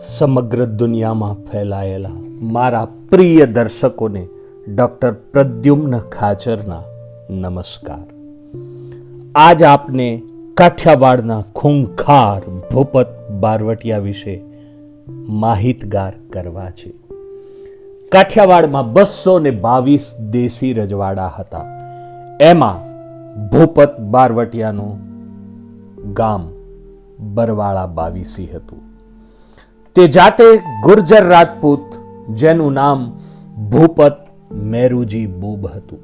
સમગ્ર દુનિયામાં ફેલાયેલા મારા પ્રિય દર્શકોને ડૉક્ટર પ્રદ્યુમ્ન ખાચરના નમસ્કાર. આજ આપને કાઠિયાવાડના ખૂંખાર ભૂપત બારવટિયા વિશે માહિતગાર કરવા છે. કાઠિયાવાડમાં બસો ને બાવીસ દેશી રજવાડા હતા. એમાં ભૂપત બારવટિયાનું ગામ બરવાળા બાવીસી હતું. તે જાતે ગુર્જર રાજપૂત, જેનું નામ ભૂપત મેરુજી બુબ હતું.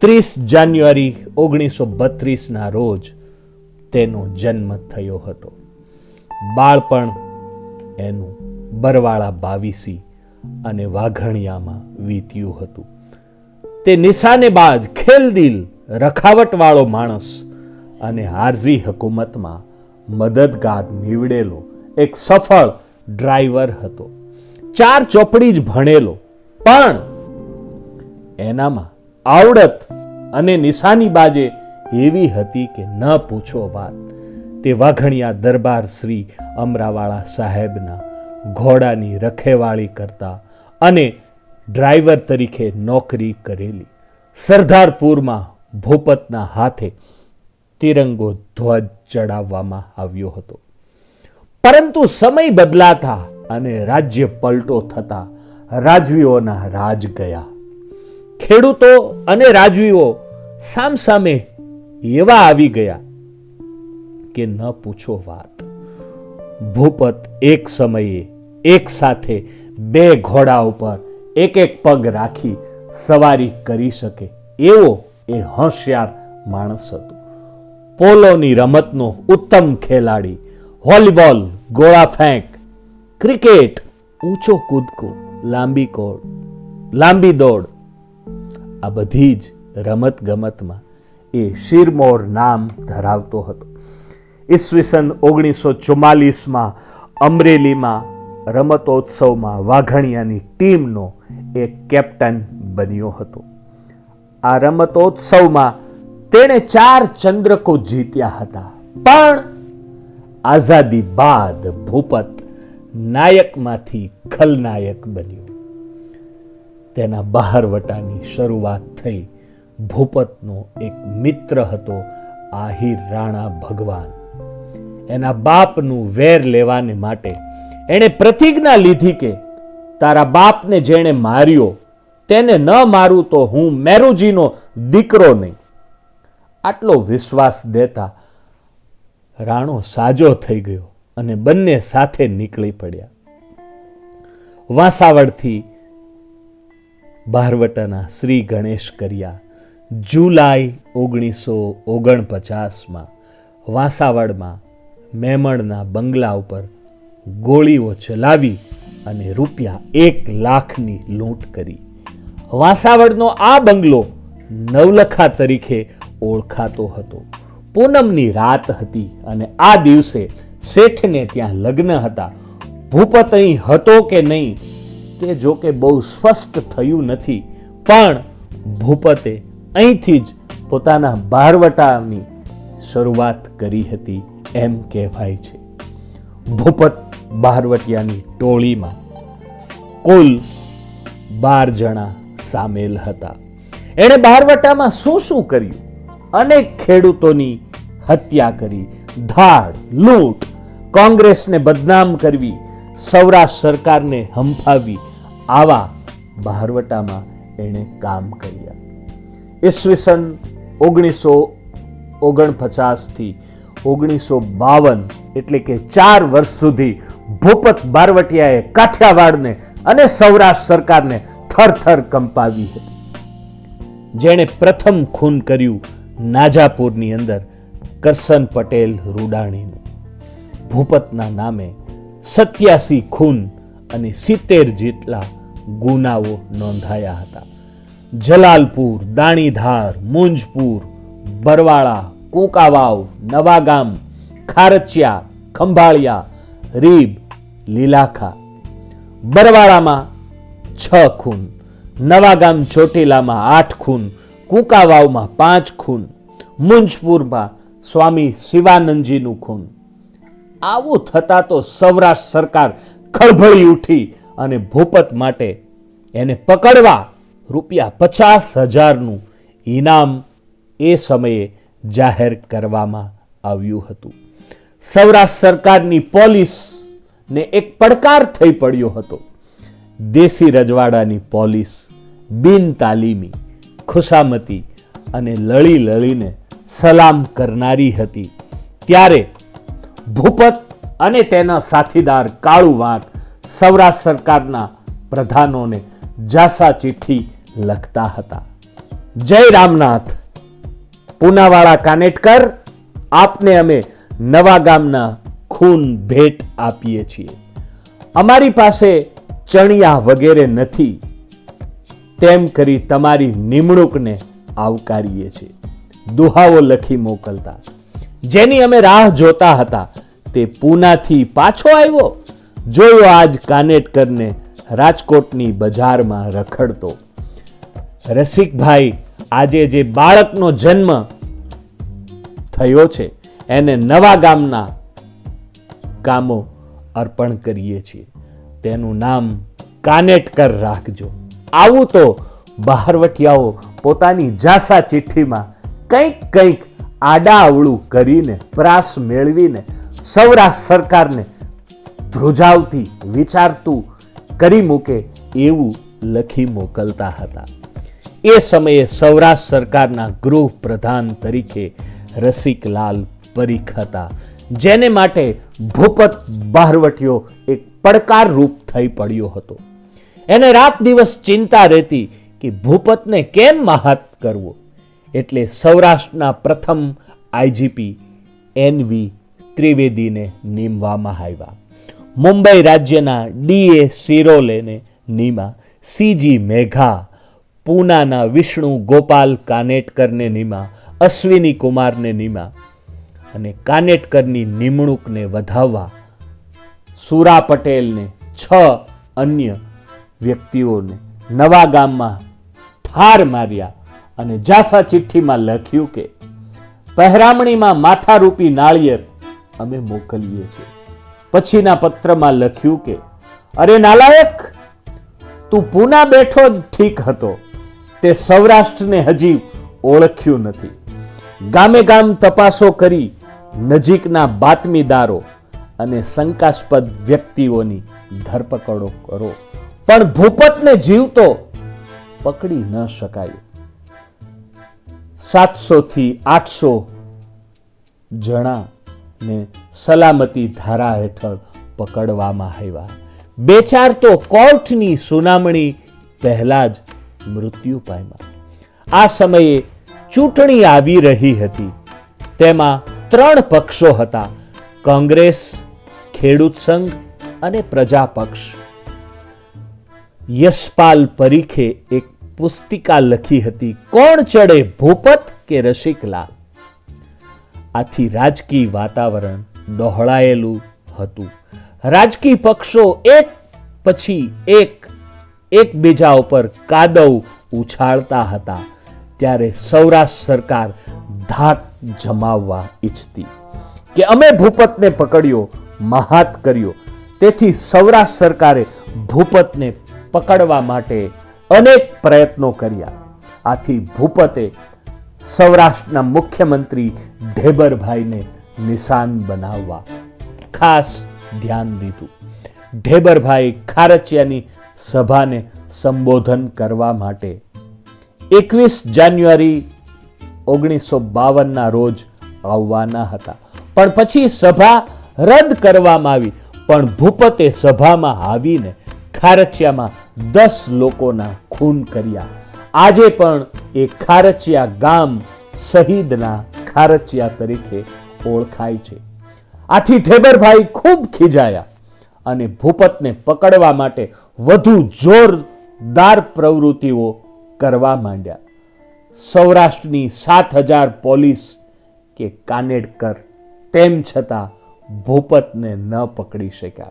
ત્રીસ જાન્યુઆરી ઓગણીસો બત્રીસના રોજ તેનો જન્મ થયો હતો. બાળપણ એનું બરવાળા બાવીસી અને વાઘણિયામાં વીત્યું હતું. તે નિશાનેબાજ ખેલદિલ રખાવટવાળો માણસ અને હારજી હકુમતમાં મદદગાર નીવડેલો એક સફળ ડ્રાઈવર હતો. ચાર ચોપડી જ ભણેલો, પણ એનામાં આવડત અને નિશાની બાજે એવી હતી કે ન પૂછો વાત. તે વાઘણિયા દરબાર શ્રી અમરાવાળા સાહેબના ઘોડાની રખેવાળી કરતા અને ડ્રાઈવર તરીકે નોકરી કરેલી. સરદારપુરમાં ભૂપતના હાથે તિરંગો ધ્વજ ચડાવવામાં આવ્યો હતો. પરંતુ સમય બદલાતા અને રાજ્ય પલટો થતા રાજવીઓના રાજ ગયા. ખેડૂતો અને રાજવીઓ સામસામે એવા આવી ગયા કે ન પૂછો વાત. ભૂપત એક સમયે એક સાથે બે ઘોડા ઉપર એક એક પગ રાખી સવારી કરી શકે એવો એ હોશિયાર માણસ હતો. પોલોની રમતનો ઉત્તમ ખેલાડી, વોલીબોલ, ગોળા ફેંક, ક્રિકેટ, ઊંચો કૂદકો, લાંબી કોડ, લાંબી દોડ. આ બધી જ રમત ગમતમાં એ શિરમોર નામ ધરાવતો હતો. ઈસવીસન ઓગણીસો ચુમ્માલીસમાં અમરેલીમાં રમતોત્સવમાં વાઘણિયાની ટીમનો એક કેપ્ટન બન્યો હતો. આ રમતોત્સવમાં તેણે ચાર ચંદ્રકો જીત્યા હતા. પણ આઝાદી બાદ ભૂપત નાયકમાંથી ખલનાયક બન્યો. તેના બહારવટાની શરૂઆત થઈ ભૂપતનો એક મિત્ર હતો, આહિર રાણા ભગવાન. એના બાપનું વેર લેવાને માટે એણે પ્રતિજ્ઞા લીધી કે તારા બાપને જેણે માર્યો, તેને ન મારું તો હું મેરુજીનો દીકરો નહીં. આટલો વિશ્વાસ દેતા રાણો સાજો થઈ ગયો અને બંને સાથે નીકળી પડ્યા. વાંસાવડથી બહારવટાના શ્રી ગણેશ કર્યા. જુલાઈ ઓગણીસો ઓગણપચાસમાં વાંસાવડમાં મેમણના બંગલા ઉપર ગોળીઓ ચલાવી અને રૂપિયા એક લાખની લૂંટ કરી. વાંસાવડનો આ બંગલો નવલખા તરીકે ઓળખાતો હતો. પૂનમની રાત હતી અને આ દિવસે શેઠને ત્યાં લગ્ન હતા. ભૂપત અહીં હતો કે નહીં તે જો કે બહુ સ્પષ્ટ થયું નથી, પણ ભૂપતે અહીંથી જ પોતાના બારવટાની શરૂઆત કરી હતી એમ કહેવાય છે. ભૂપત બારવટિયાની ટોળીમાં કુલ બાર જણા સામેલ હતા. એણે બારવટામાં શું શું કર્યું? અનેક ખેડૂતોની હત્યા કરી. ધાડ, લૂંટ, કોંગ્રેસને બદનામ કરવી, સૌરાષ્ટ્ર સરકારને હંફાવી, આવા બહારવટામાં એણે કામ કર્યા. ઈસવીસન ઓગણીસો ઓગણપચાસથી ઓગણીસો બાવન એટલે કે ચાર વર્ષ સુધી ભૂપત બારવટિયાએ કાઠિયાવાડને અને સૌરાષ્ટ્ર સરકારને થરથર કંપાવી હતી. જેણે પ્રથમ ખૂન કર્યું નાજાપુરની અંદર કરસન પટેલ રૂડાણીનું. ભૂપતના નામે સત્યાસી ખૂન અને સિત્તેર જેટલા ગુનાઓ નોંધાયા હતા. જલાલપુર, દાણીધાર, મુંજપુર, બરવાળા, કુંકાવાવ, નવાગામ, ખારચિયા, ખંભાળિયા, રીબ, લીલાખા. બરવાળામાં છ ખૂન, નવાગામ ચોટીલામાં આઠ ખૂન કુંકાવાવમાં પાંચ ખૂન, મુંજપુરમાં સ્વામી શિવાનંદજીનું ખૂન. આવું થતાં તો સૌરાષ્ટ્ર સરકાર ખળભળી ઉઠી અને ભૂપત માટે એને પકડવા રૂપિયા પચાસ હજારનું ઇનામ એ સમયે જાહેર કરવામાં આવ્યું હતું. સૌરાષ્ટ્ર સરકારની પોલીસને એક પડકાર થઈ પડ્યો હતો. દેશી રજવાડાની પોલીસ બિન તાલીમી ખુશામતી અને લળી લળીને સલામ કરનારી હતી. ત્યારે ભૂપત અને તેના સાથીદાર કાળુ વાંક સૌરાષ્ટ્ર સરકારના પ્રધાનોને જાસા ચિઠ્ઠી લખતા હતા. જય રામનાથ. પૂનાવાળા કાનેટકર, આપને અમે નવા ગામના ખૂન ભેટ આપીએ છીએ. અમારી પાસે ચણિયા વગેરે નથી. તેમ કરી તમારી નિમણૂકને આવકારીએ છીએ. દુહાવો લખી મોકલતા. જેની અમે રાહ જોતા હતા, તે પૂનાથી પાછો આવ્યો. જોયો આજ કાનેટકરને રાજકોટની બજારમાં રખડતો. રસિકભાઈ, આજે જે બાળકનો જન્મ થયો છે, એને નવા ગામના કામો અર્પણ કરીએ છીએ. તેનું નામ કાનેટકર રાખજો. આવું તો બહારવટિયાઓ પોતાની જાસા ચિઠ્ઠીમાં કંઈક કંઈક આડા અવળું કરીને પ્રાસ મેળવીને સૌરાષ્ટ્ર સરકારને ધ્રુજાવતી, વિચારતું કરી મૂકે એવું લખી મોકલતા હતા. એ સમયે સૌરાષ્ટ્ર સરકારના ગૃહ પ્રધાન તરીકે રસિકલાલ પરીખ હતા, જેને માટે ભૂપત બહારવટીયો એક પડકાર રૂપ થઈ પડ્યો હતો. એને રાત દિવસ ચિંતા રહેતી કે ભૂપતને કેમ મહાત કરવો? એટલે સૌરાષ્ટ્રના પ્રથમ આઈજીપી એનવી ત્રિવેદીને નીમવામાં આવ્યા. મુંબઈ રાજ્યના ડીએ સિરોલેને નીમા સીજી મેઘા, પૂનાના વિષ્ણુ ગોપાલ કાનેટકરને નીમા, અશ્વિની કુમારને નીમા અને કાનેટકરની નિમણૂકને વધાવવા સુરા પટેલને છ અન્ય વ્યક્તિઓને નવા ગામમાં ઠાર માર્યા અને જાસા ચિઠ્ઠીમાં લખ્યું કે, પહેરામણીમાં માથારૂપી નાળિયેર અમે મોકલીએ છીએ. પછીના પત્રમાં લખ્યું કે, અરે નાલાયક, તું પૂના બેઠો ઠીક હતો. તે સૌરાષ્ટ્રને હજી ઓળખ્યું નથી. ગામે ગામ તપાસો કરી નજીકના બાતમીદારો અને શંકાસ્પદ વ્યક્તિઓની ધરપકડો કરો. પણ ભૂપતને જીવતો પકડી ન શકાય. સાતસો થી આઠસો જણાને સલામતી ધારા હેઠળ પકડવામાં આવ્યા. બે ચાર તો કોર્ટની સુનામણી પહેલા જ મૃત્યુ પામ્યા. આ સમયે ચૂંટણી આવી રહી હતી. તેમાં ત્રણ પક્ષો હતા. કોંગ્રેસ, ખેડૂત સંઘ અને પ્રજા પક્ષ યશપાલ પરીખે એક પુસ્તિકા લખી હતી, કોણ ચડે ભૂપત કે રસિકલાલ? આથી રાજકીય વાતાવરણ ડહોળાયેલું હતું. રાજકીય પક્ષો એક પછી એક, એકબીજા ઉપર કાદવ ઉછાળતા હતા. ત્યારે સૌરાષ્ટ્ર સરકાર ધાક જમાવવા ઈચ્છતી કે અમે ભૂપતને પકડ્યો, મહાત કર્યો. તેથી સૌરાષ્ટ્ર સરકારે ભૂપતને પકડવા માટે અનેક પ્રયત્નો કર્યા. આથી ભૂપતે સૌરાષ્ટ્રના મુખ્યમંત્રી ઢેબરભાઈને નિશાન બનાવવા ખાસ ધ્યાન દીધું. ઢેબરભાઈ ખારચિયાની સભાને સંબોધન કરવા માટે એકવીસ જાન્યુઆરી ઓગણીસો બાવનના રોજ આવવાના હતા. પણ પછી સભા રદ કરવામાં આવી. પણ ભૂપતે સભામાં આવીને ખારચિયામાં દસ લોકોના ખૂન કર્યા. આજે પણ એ ખારચિયા ગામ શહીદના ખારચિયા તરીકે ઓળખાય છે. આથી ઠેબરભાઈ ખૂબ ખીજાયા અને ભૂપતને પકડવા માટે વધુ જોરદાર પ્રવૃત્તિઓ કરવા માંડ્યા. સૌરાષ્ટ્રની સાત હજાર પોલીસ કે કાનેડકર, તેમ છતાં ભૂપતને ન પકડી શક્યા.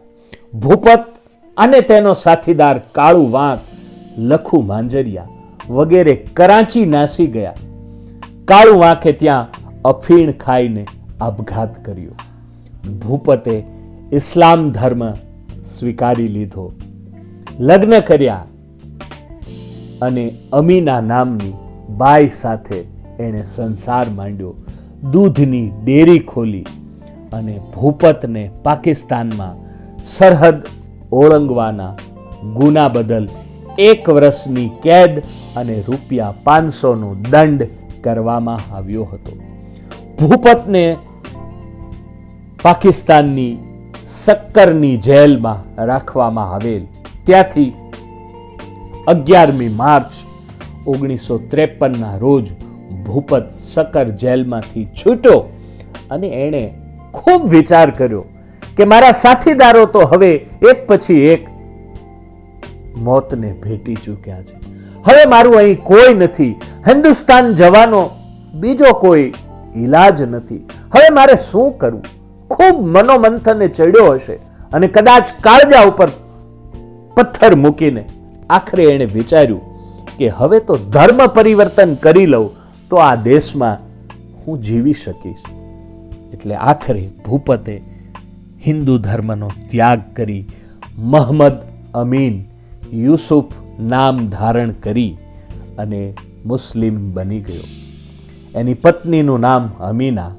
ભૂપત અને તેનો સાથીદાર કાળુ વાંક, લખુ માંજરિયા વગેરે કરાંચી નાસી ગયા. કાળુ વાંકે ત્યાં અફીણ ખાઈને આપઘાત કર્યો. ભૂપતે ઇસ્લામ ધર્મ સ્વીકારી લીધો. લગ્ન કર્યા અને અમીના નામની બાઈ સાથે એણે સંસાર માંડ્યો. દૂધની ડેરી ખોલી અને ભૂપતને પાકિસ્તાનમાં સરહદ ઓળંગવાના ગુના બદલ એક વર્ષની કેદ અને રૂપિયા પાંચસોનો દંડ કરવામાં આવ્યો હતો. ભૂપતને પાકિસ્તાનની સક્કરની જેલમાં રાખવામાં આવેલ. ત્યાંથી અગિયારમી માર્ચ ઓગણીસો ત્રેપનના રોજ ભૂપત સકર જેલમાંથી છૂટ્યો અને એણે ખૂબ વિચાર કર્યો કે મારા સાથીદારો તો હવે એક પછી એક મોતને ભેટી ચૂક્યા છે. હવે મારું અહીં કોઈ નથી. હિન્દુસ્તાન જવાનો બીજો કોઈ ઈલાજ નથી. હવે મારે શું કરવું ખૂબ મનોમંથને ચડ્યો હશે અને કદાચ કાળજા ઉપર પથ્થર મૂકીને આખરે એણે વિચાર્યું કે હવે તો ધર્મ પરિવર્તન કરી લઉં તો આ દેશમાં હું જીવી શકીશ. એટલે આખરે ભૂપતે હિન્દુ ધર્મનો ત્યાગ કરી મહમ્મદ અમીન યુસુફ નામ ધારણ કરી અને મુસ્લિમ બની ગયો. એની પત્નીનું નામ અમીના,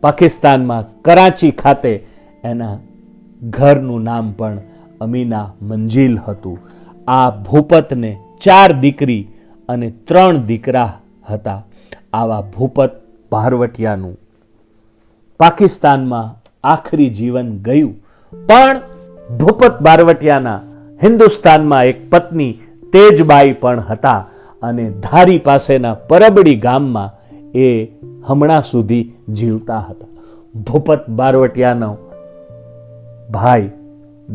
પાકિસ્તાનમાં કરાચી ખાતે એના ઘરનું નામ પણ અમીના મંજિલ હતું. આ ભૂપતને ચાર દીકરી અને ત્રણ દીકરા હતા. આવા ભૂપત ભારવટિયાનું પાકિસ્તાનમાં આખરી જીવન ગયું. પણ ભૂપત બારવટિયાના હિન્દુસ્તાનમાં એક પત્ની તેજબાઈ પણ હતા અને ધારી પાસેના પરબડી ગામમાં એ હમણાં સુધી જીવતા હતા. ભૂપત બારવટિયાનો ભાઈ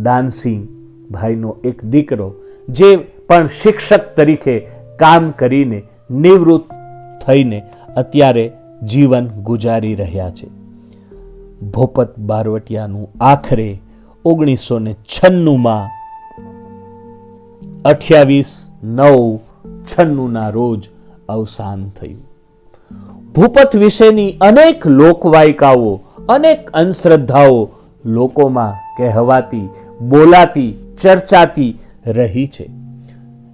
દાનસિંહ ભાઈનો એક દીકરો, જે પણ શિક્ષક તરીકે કામ કરીને નિવૃત્ત થઈને અત્યારે જીવન ગુજારી રહ્યા છે. ભોપત બારવટિયાનું આખરે ઓગણીસો ને છન્નુંમાં અઠ્યાવીસ નવ છન્નુંના રોજ અવસાન થયું. ભૂપત વિશેની અનેક લોકવાયકાઓ, અનેક અંધશ્રદ્ધાઓ લોકોમાં કહેવાતી, બોલાતી, ચર્ચાતી રહી છે.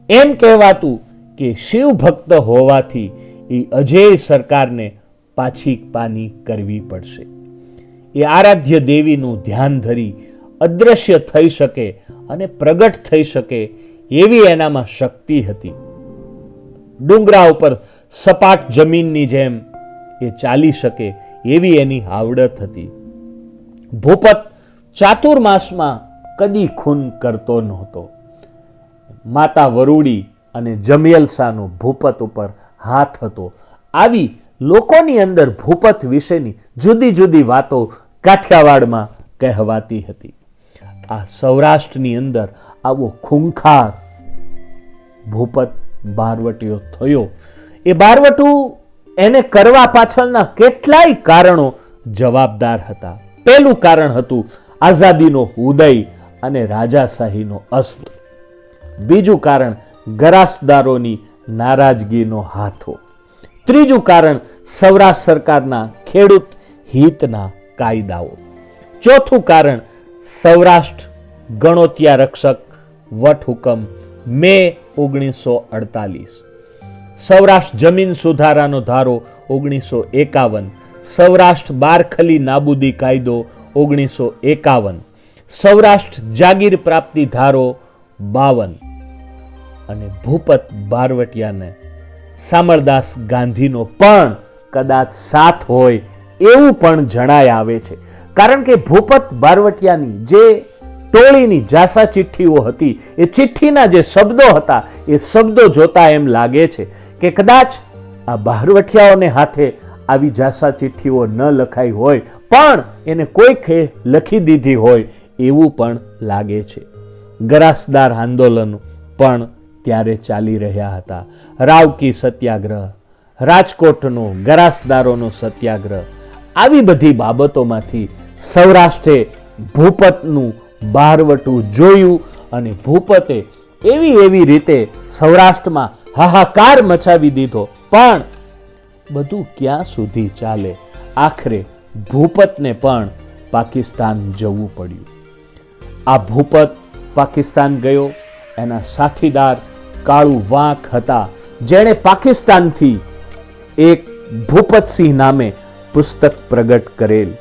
એમ કહેવાતું કે શિવ ભક્ત હોવાથી એ અજેય સરકારને પાછી પાની કરવી પડશે. એ આરાધ્ય દેવીનું ધ્યાન ધરી અદ્રશ્ય થઈ શકે અને પ્રગટ થઈ શકે એવી એનામાં શક્તિ હતી. ડુંગરા ઉપર સપાટ જમીનની જેમ એ ચાલી શકે એવી એની આવડત હતી. ભૂપત ચાતુર્માસમાં કદી ખૂન કરતો નહોતો. માતા વરુડી અને જમિયલસાનો ભૂપત ઉપર હાથ હતો. આવી લોકોની અંદર ભૂપત વિશેની જુદી જુદી વાતો કાઠિયાવાડમાં કહેવાતી હતી. આ સૌરાષ્ટ્રની અંદર આવો ખૂંખાર ભૂપત બારવટીઓ થયો. એ બારવટું એને કરવા પાછળના કેટલાય કારણો જવાબદાર હતા. પહેલું કારણ હતું આઝાદીનો ઉદય અને રાજાશાહીનો અસ્ત. બીજું કારણ ગરાસદારોની નારાજગીનો હાથો. ત્રીજું કારણ સૌરાષ્ટ્ર સરકારના ખેડૂત હિતના કાયદાઓ. ચોથું કારણ, સૌરાષ્ટ્ર ગણોતિયા રક્ષક વટહુકમ મે ઓગણીસો અડતાલીસ. સૌરાષ્ટ્ર જમીન સુધારાનો ધારો ઓગણીસો એકાવન. સૌરાષ્ટ્ર બારખલી નાબૂદી કાયદો ઓગણીસો એકાવન. સૌરાષ્ટ્ર જાગીર પ્રાપ્તિ ધારો બાવન. અને ભૂપત બારવટિયાને સામરદાસ ગાંધીનો પણ કદાચ સાથ હોય એવું પણ જણાય આવે છે. કારણ કે ભૂપત બારવટિયાની જે ટોળીની જાસા ચિઠ્ઠીઓ હતી, એ ચિઠ્ઠીના જે શબ્દો હતા, એ શબ્દો જોતા એમ લાગે છે કે કદાચ આ બહારવટિયાઓને હાથે આવી જાસા ચિઠ્ઠીઓ ન લખાઈ હોય, પણ એને કોઈકે લખી દીધી હોય એવું પણ લાગે છે. ગરાસદાર આંદોલન પણ ત્યારે ચાલી રહ્યા હતા. રાવકી સત્યાગ્રહ, રાજકોટનો ગરાસદારોનો સત્યાગ્રહ આવી બધી બાબતોમાંથી સૌરાષ્ટ્રે ભૂપતનું બારવટું જોયું અને ભૂપતે એવી એવી રીતે સૌરાષ્ટ્રમાં હાહાકાર મચાવી દીધો. પણ બધું ક્યાં સુધી ચાલે? આખરે ભૂપતને પણ પાકિસ્તાન જવું પડ્યું. આ ભૂપત પાકિસ્તાન ગયો. એના સાથીદાર કાળુ વાંક હતા, જેણે પાકિસ્તાનથી એક ભૂપતસિંહ નામે પુસ્તક પ્રગટ કરેલ,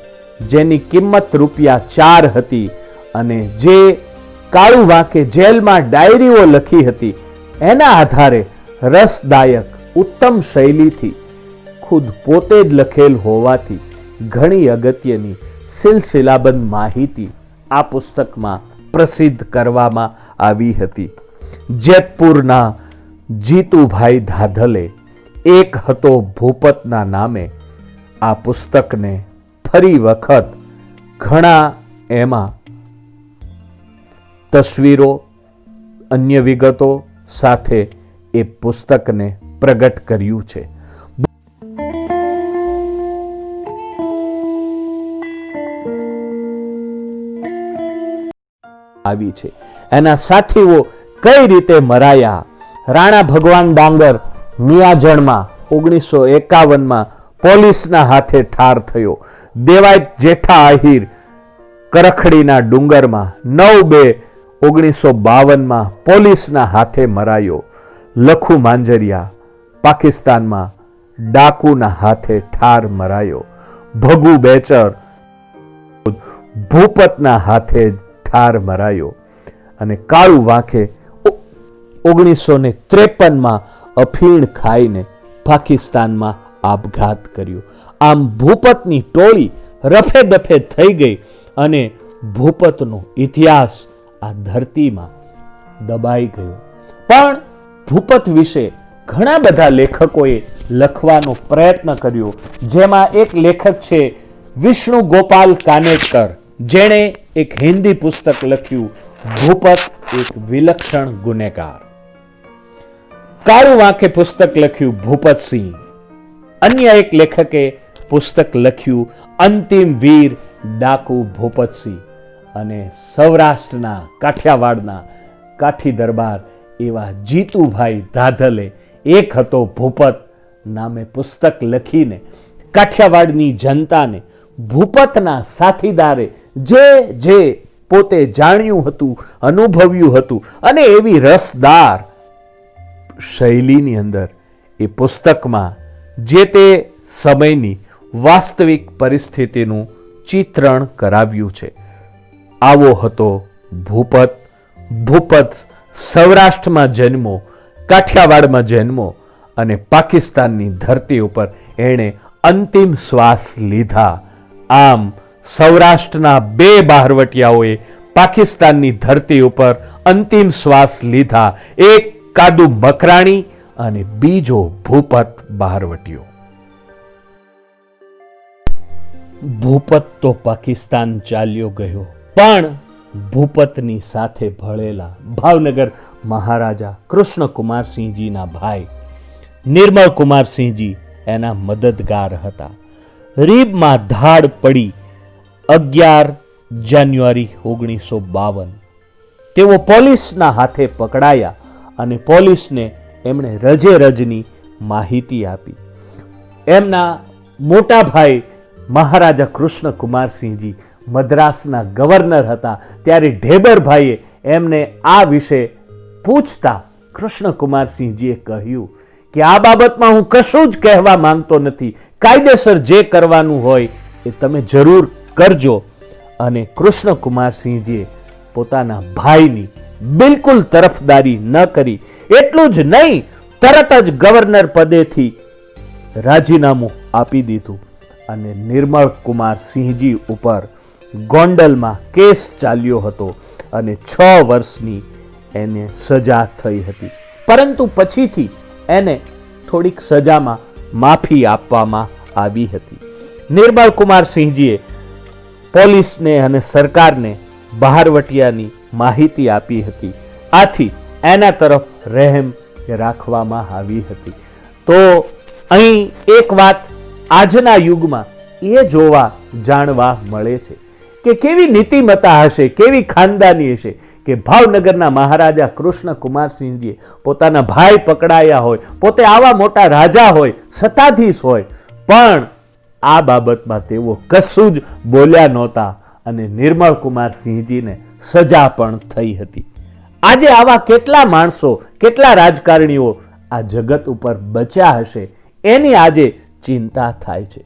જેની કિંમત રૂપિયા ચાર હતી અને જે કાળુ વાંકે જેલમાં ડાયરીઓ લખી હતી, એના આધારે રસદાયક ઉત્તમ શૈલીથી ખુદ પોતે જ લખેલ હોવાથી ઘણી અગત્યની સિલસિલાબંધ માહિતી આ પુસ્તકમાં પ્રસિદ્ધ કરવામાં આવી હતી. જેતપુરના જીતુભાઈ ધાધલે, એક હતો ભૂપતના નામે આ પુસ્તકને ફરી વખત ઘણા એમાં. તસવીરો, અન્ય વિગતો સાથે એ પુસ્તકને પ્રગટ કર્યું છે. આવી છે. એના સાથીઓ કઈ રીતે મરાયા? રાણા ભગવાન ડાંગર મિયાજણમાં ઓગણીસો એકાવનમાં પોલીસના હાથે ઠાર થયો. દેવાય જેઠા આહિર કરખડીના ડુંગરમાં નવ બે ઓગણીસો બાવનમાં પોલીસના હાથે મરાયો. લખુ માંજરિયા પાકિસ્તાનમાં ડાકુના હાથે ઠાર મરાયો. ભગુ બેચર ભૂપતના હાથે ઠાર મરાયો. અને કાળુ વાંખે ઓગણીસો ને ત્રેપનમાં અફીણ ખાઈને પાકિસ્તાનમાં આપઘાત કર્યો. આમ ભૂપતની ટોળી રફે દફે થઈ ગઈ અને ભૂપતનો ઇતિહાસ આ ધરતીમાં દબાઈ ગયો. પણ ભૂપત વિશે ઘણા બધા લેખકોએ લખવાનો પ્રયત્ન કર્યો, જેમાં એક લેખક છે વિષ્ણુ ગોપાલ કાનેટકર, જેણે એક હિન્દી પુસ્તક લખ્યું, ભૂપત એક વિલક્ષણ ગુનેગાર. કાળુ વાંકે પુસ્તક લખ્યું ભૂપતસિંહ. અન્ય એક લેખકે પુસ્તક લખ્યું, અંતિમ વીર ડાકુ ભૂપતસિંહ અને સૌરાષ્ટ્રના કાઠિયાવાડના કાઠી દરબાર એવા જીતુભાઈ ધાધલે, એક હતો ભૂપત નામે પુસ્તક લખીને કાઠિયાવાડની જનતાને ભૂપતના સાથીદારે જે જે પોતે જાણ્યું હતું, અનુભવ્યું હતું અને એવી રસદાર શૈલીની અંદર એ પુસ્તકમાં જે તે સમયની વાસ્તવિક પરિસ્થિતિનું ચિત્રણ કરાવ્યું છે. આવો હતો ભૂપત. ભૂપત સૌરાષ્ટ્રમાં જન્મો, કાઠિયાવાડમાં જન્મો અને પાકિસ્તાનની ધરતી ઉપર એણે અંતિમ શ્વાસ લીધા. આમ સૌરાષ્ટ્રના બે બહારવટિયાઓએ પાકિસ્તાનની ધરતી ઉપર અંતિમ શ્વાસ લીધા. એક કાદુ મકરાણી અને બીજો ભૂપત બહારવટીયો ભૂપત તો પાકિસ્તાન ચાલ્યો ગયો, પણ ભૂપતની સાથે ભળેલા ભાવનગર મહારાજા કૃષ્ણકુમારસિંહજીના ભાઈ નિર્મળ કુમારસિંહજી એના મદદગાર હતા. રીબમાં ધાડ પડી અગિયાર જાન્યુઆરી ઓગણીસો બાવન. તેઓ પોલીસના હાથે પકડાયા અને પોલીસને એમણે રજે રજની માહિતી આપી. એમના મોટા ભાઈ મહારાજા કૃષ્ણ કુમારસિંહજી મદ્રાસના ગવર્નર હતા. ત્યારે ઢેબરભાઈએ એમને આ વિશે પૂછતા કૃષ્ણકુમારસિંહજીએ કહ્યું કે આ બાબતમાં હું કશું જ કહેવા માંગતો નથી. કાયદેસર જે કરવાનું હોય એ તમે જરૂર કરજો. અને કૃષ્ણકુમારસિંહજીએ પોતાના ભાઈની બિલકુલ તરફદારી ન કરી. એટલું જ નહીં, તરત જ ગવર્નર પદેથી રાજીનામું આપી દીધું અને નિર્મળ કુમાર સિંહજી ઉપર ગોંડલમાં કેસ ચાલ્યો હતો અને છ વર્ષની એને સજા થઈ હતી. પરંતુ પછીથી એને થોડીક સજામાં માફી આપવામાં આવી હતી. નિર્મળ કુમાર સિંહજીએ પોલીસને અને સરકારને બહારવટિયાની માહિતી આપી હતી. આથી એના તરફ રહેમ રાખવામાં આવી હતી. તો અહીં એક વાત આજના યુગમાં એ જોવા, જાણવા મળે છે કે કેવી નીતિમતા હશે, કેવી ખાનદાની હશે કે ભાવનગરના મહારાજા કૃષ્ણ કુમારસિંહજીએ પોતાના ભાઈ પકડાયા હોય, પોતે આવા મોટા રાજા હોય, સત્તાધીશ હોય, પણ આ બાબતમાં તેઓ કશું જ બોલ્યા નહોતા અને નિર્મળ કુમારસિંહજીને સજા પણ થઈ હતી. આજે આવા કેટલા માણસો, કેટલા રાજકારણીઓ આ જગત ઉપર બચ્યા હશે? એની આજે ચિંતા થાય છે.